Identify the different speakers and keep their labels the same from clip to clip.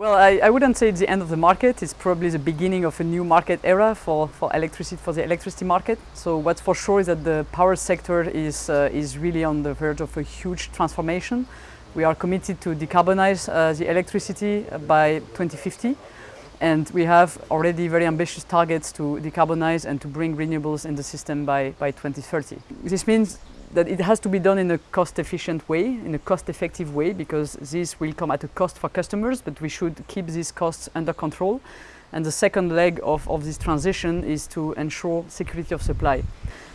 Speaker 1: Well, I, I, wouldn't say it's the end of the market. It's probably the beginning of a new market era for, for electricity for the electricity market. So what's for sure is that the power sector is uh, is really on the verge of a huge transformation. We are committed to decarbonize uh, the electricity by 2050 and we have already very ambitious targets to decarbonize and to bring renewables in the system by, by 2030. This means that it has to be done in a cost-efficient way, in a cost-effective way, because this will come at a cost for customers, but we should keep these costs under control. And the second leg of, of this transition is to ensure security of supply.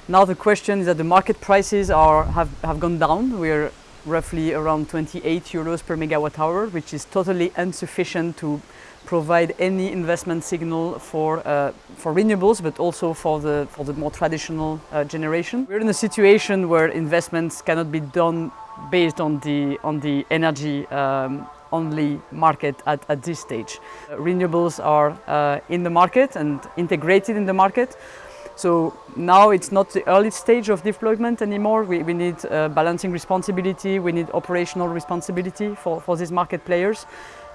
Speaker 1: Now the question is that the market prices are, have, have gone down. We're roughly around 28 euros per megawatt hour, which is totally insufficient to provide any investment signal for, uh, for renewables, but also for the, for the more traditional uh, generation. We're in a situation where investments cannot be done based on the, on the energy um, only market at, at this stage. Uh, renewables are uh, in the market and integrated in the market. So now it's not the early stage of deployment anymore. We, we need uh, balancing responsibility, we need operational responsibility for, for these market players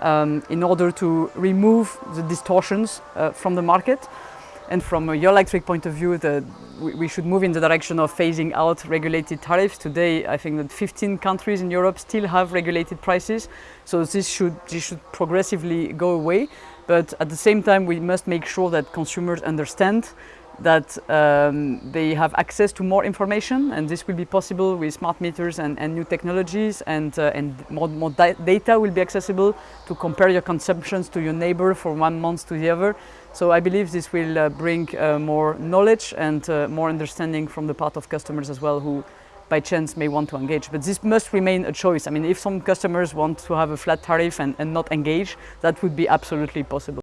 Speaker 1: um, in order to remove the distortions uh, from the market. And from a Eurelectric point of view, the, we, we, should move in the direction of phasing out regulated tariffs. Today, I think that 15 countries in Europe still have regulated prices. So this should, this should progressively go away. But at the same time, we must make sure that consumers understand that um, they have access to more information and this will be possible with smart meters and, and new technologies and, uh, and more, more data will be accessible to compare your consumptions to your neighbor from one month to the other. So I believe this will uh, bring uh, more knowledge and uh, more understanding from the part of customers as well who by chance may want to engage. But this must remain a choice. I mean, if some customers want to have a flat tariff and, and not engage, that would be absolutely possible.